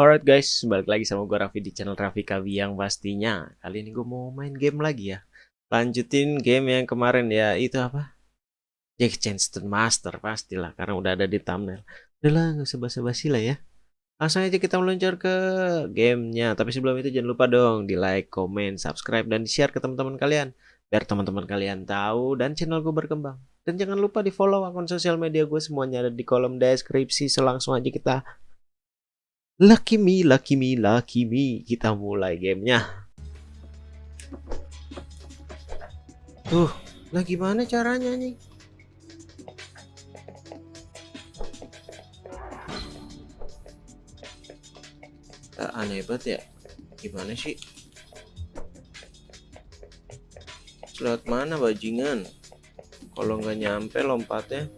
Alright guys, balik lagi sama gue Raffi di channel Raffi Kavi yang pastinya. Kali ini gue mau main game lagi ya. Lanjutin game yang kemarin ya, itu apa? Jack Chanston Master pastilah, karena udah ada di thumbnail. Udah lah, gak usah basa-basi lah ya. Langsung aja kita meluncur ke gamenya. Tapi sebelum itu jangan lupa dong di like, comment, subscribe, dan share ke teman-teman kalian. Biar teman-teman kalian tahu dan channel gue berkembang. Dan jangan lupa di follow akun sosial media gue semuanya ada di kolom deskripsi. Selangsung aja kita Lucky me, lucky me, lucky me. Kita mulai gamenya. Tuh, nah gimana caranya nih? Tak aneh banget ya. Gimana sih? Lewat mana bajingan? Kalau nggak nyampe lompatnya.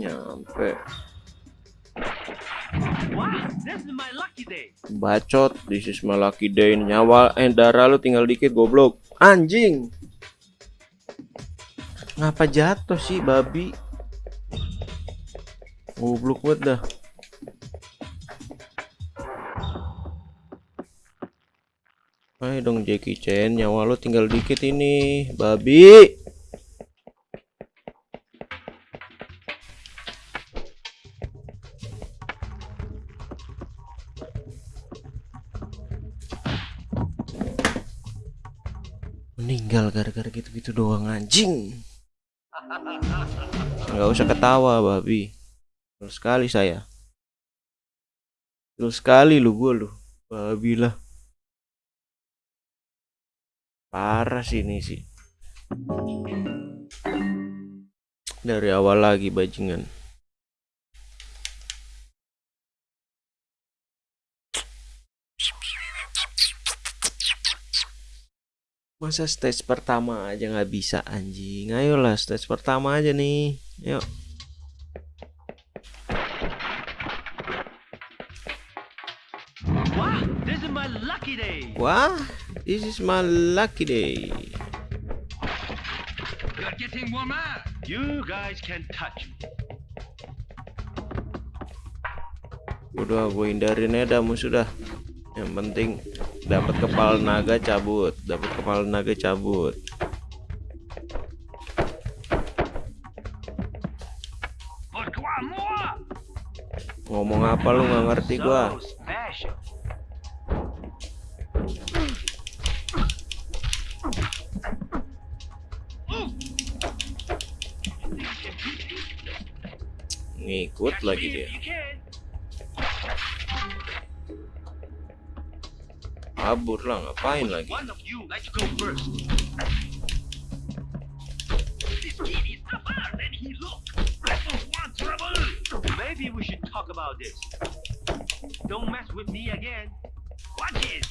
Nyampe bacot this is my lucky day. Nyawa eh darah lu tinggal dikit goblok. Anjing! Ngapa jatuh sih babi? Goblok banget dah. Ayo dong Jackie Chan. Nyawa lu tinggal dikit ini babi gara-gara gitu-gitu doang anjing. Nggak usah ketawa babi. Terus sekali saya. Terus sekali lu gue lu. Babi lah. Parah sih ini sih. Dari awal lagi bajingan Masa stage pertama aja nggak bisa anjing? Ayolah stage pertama aja nih. Yuk. Wah, this is my lucky day. Wah, this is my lucky day. You're getting warmer. You guys can touch. Udah gue hindarin ya dah musuh dah. Yang penting dapat kepala naga cabut dapat kepala naga cabut. Ngomong apa lu nggak ngerti gua? Ngikut lagi dia kabur lah ngapain lagi Maybe we should talk about this. Don't mess with me again. Watch it.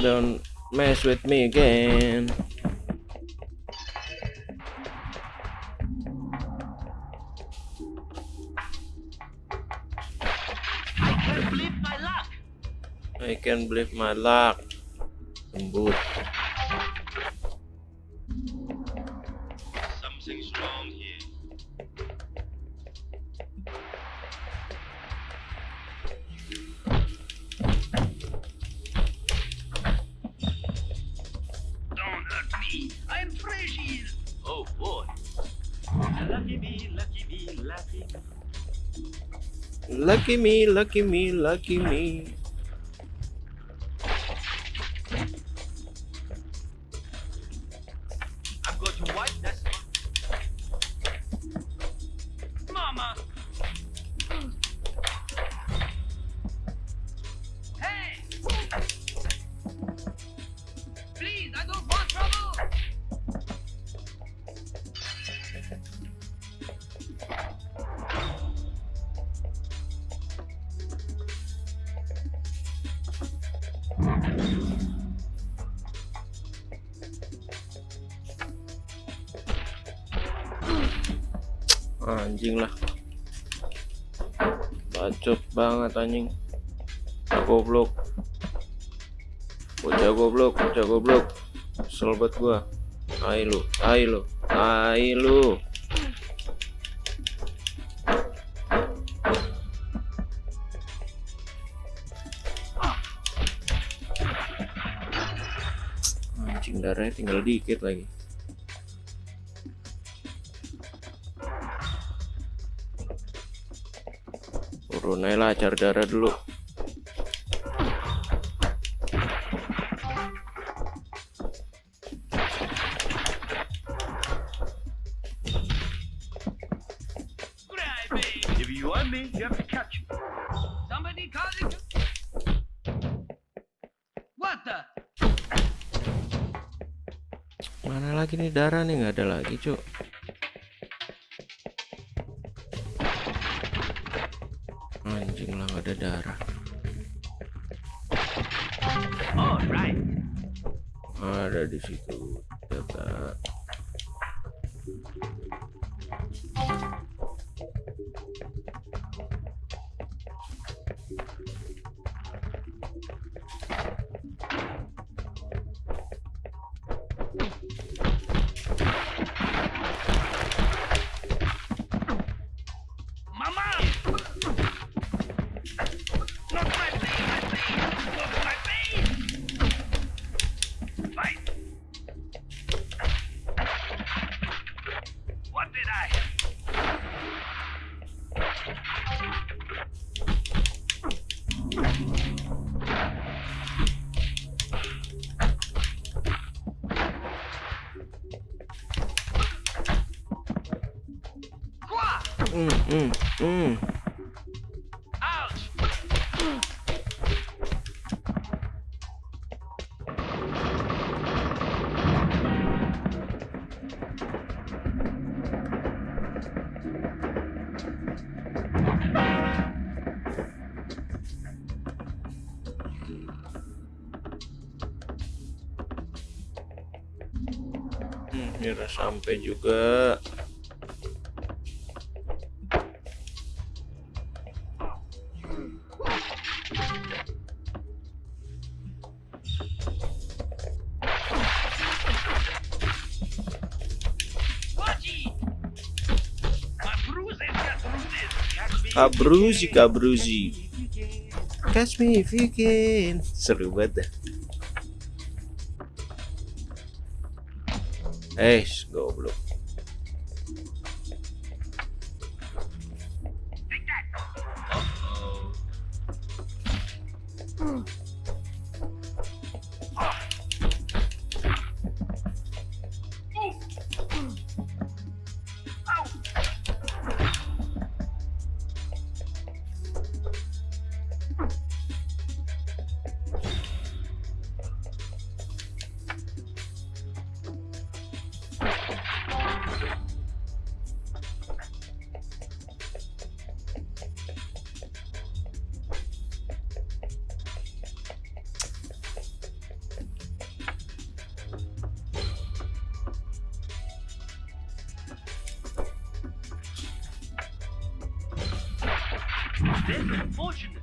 Don't mess with me again. Can believe my luck. Lembut. Something's wrong here. Don't hurt me. I'm fresh here. Oh boy. Lucky me, lucky me, lucky me. Lucky me, lucky me, lucky me. Anjing lah. Bacot banget anjing. Goblok. Bocah goblok bocah goblok. Kesel banget gua. Ayo lu ayo lu ayo lu. Anjing darahnya tinggal dikit lagi turun aja lah cari darah dulu. Mana lagi nih darah nih? Nggak ada lagi cuk anjing lah nggak ada darah ada di situ Dapat. Hmm. Ouch! Hmm, ini udah sampai juga kabruzi kabruzi. Catch me if you can. Seru banget dah. Eh goblok. Uh-oh. That's Unfortunately,